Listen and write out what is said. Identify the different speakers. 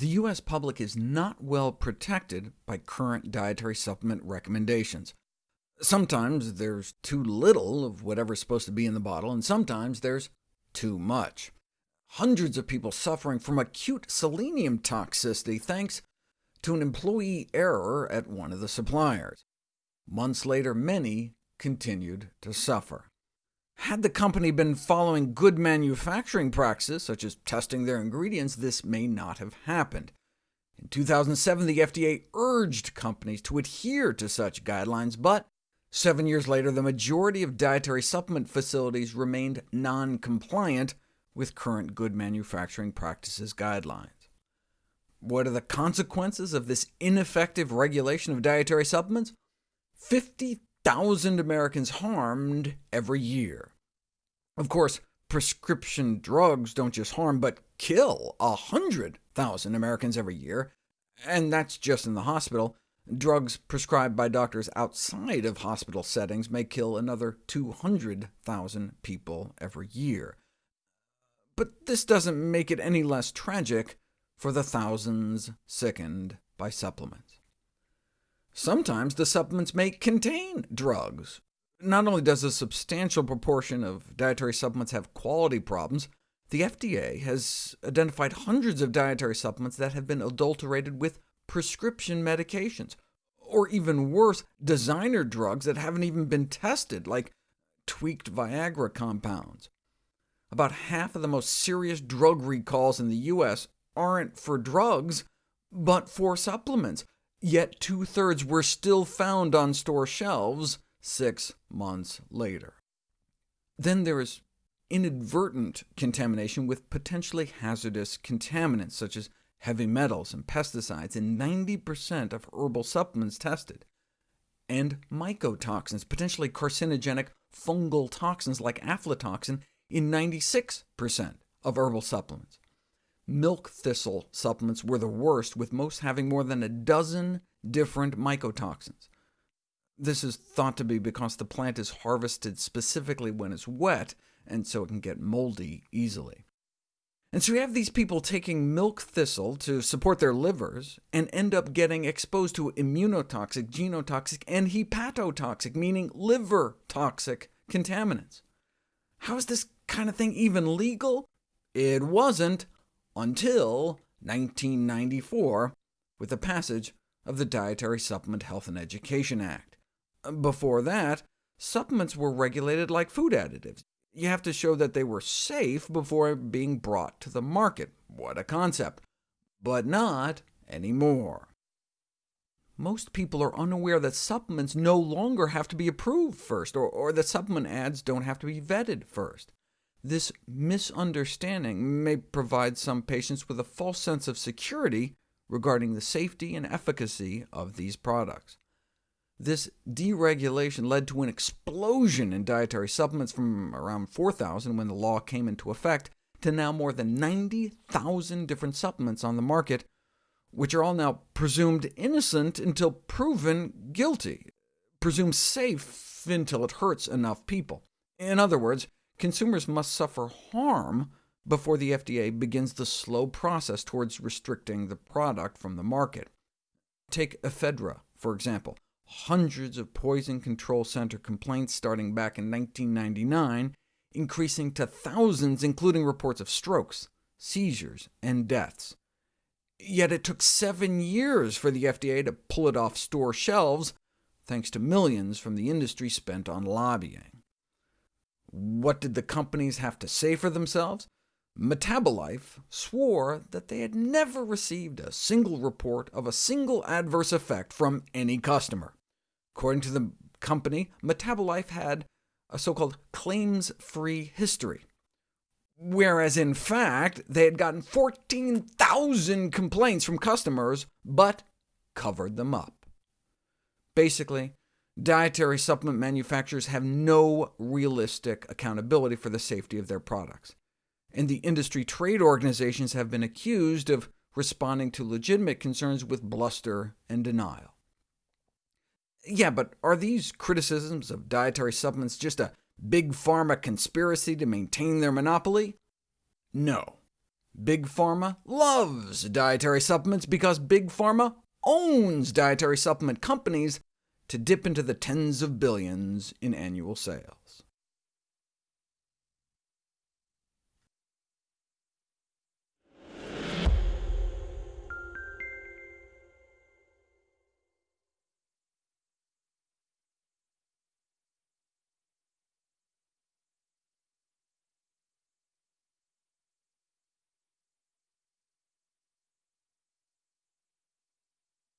Speaker 1: The U.S. public is not well protected by current dietary supplement recommendations. Sometimes there's too little of whatever's supposed to be in the bottle, and sometimes there's too much. Hundreds of people suffering from acute selenium toxicity thanks to an employee error at one of the suppliers. Months later, many continued to suffer. Had the company been following good manufacturing practices, such as testing their ingredients, this may not have happened. In 2007, the FDA urged companies to adhere to such guidelines, but seven years later, the majority of dietary supplement facilities remained non-compliant with current good manufacturing practices guidelines. What are the consequences of this ineffective regulation of dietary supplements? 50,000 Americans harmed every year. Of course, prescription drugs don't just harm, but kill A 100,000 Americans every year, and that's just in the hospital. Drugs prescribed by doctors outside of hospital settings may kill another 200,000 people every year. But this doesn't make it any less tragic for the thousands sickened by supplements. Sometimes the supplements may contain drugs. Not only does a substantial proportion of dietary supplements have quality problems, the FDA has identified hundreds of dietary supplements that have been adulterated with prescription medications, or even worse, designer drugs that haven't even been tested, like tweaked Viagra compounds. About half of the most serious drug recalls in the U.S. aren't for drugs, but for supplements, yet two-thirds were still found on store shelves six months later. Then there is inadvertent contamination with potentially hazardous contaminants, such as heavy metals and pesticides, in 90% of herbal supplements tested, and mycotoxins, potentially carcinogenic fungal toxins like aflatoxin, in 96% of herbal supplements. Milk thistle supplements were the worst, with most having more than a dozen different mycotoxins. This is thought to be because the plant is harvested specifically when it's wet, and so it can get moldy easily. And so you have these people taking milk thistle to support their livers, and end up getting exposed to immunotoxic, genotoxic, and hepatotoxic, meaning liver-toxic contaminants. How is this kind of thing even legal? It wasn't until 1994, with the passage of the Dietary Supplement Health and Education Act. Before that, supplements were regulated like food additives. You have to show that they were safe before being brought to the market. What a concept! But not anymore. Most people are unaware that supplements no longer have to be approved first, or, or that supplement ads don't have to be vetted first. This misunderstanding may provide some patients with a false sense of security regarding the safety and efficacy of these products. This deregulation led to an explosion in dietary supplements from around 4,000 when the law came into effect, to now more than 90,000 different supplements on the market, which are all now presumed innocent until proven guilty, presumed safe until it hurts enough people. In other words, consumers must suffer harm before the FDA begins the slow process towards restricting the product from the market. Take ephedra, for example hundreds of Poison Control Center complaints starting back in 1999, increasing to thousands, including reports of strokes, seizures, and deaths. Yet it took seven years for the FDA to pull it off store shelves, thanks to millions from the industry spent on lobbying. What did the companies have to say for themselves? Metabolife swore that they had never received a single report of a single adverse effect from any customer. According to the company, Metabolife had a so-called claims-free history, whereas in fact they had gotten 14,000 complaints from customers, but covered them up. Basically, dietary supplement manufacturers have no realistic accountability for the safety of their products, and the industry trade organizations have been accused of responding to legitimate concerns with bluster and denial. Yeah, but are these criticisms of dietary supplements just a big pharma conspiracy to maintain their monopoly? No. Big Pharma loves dietary supplements because Big Pharma owns dietary supplement companies to dip into the tens of billions in annual sales.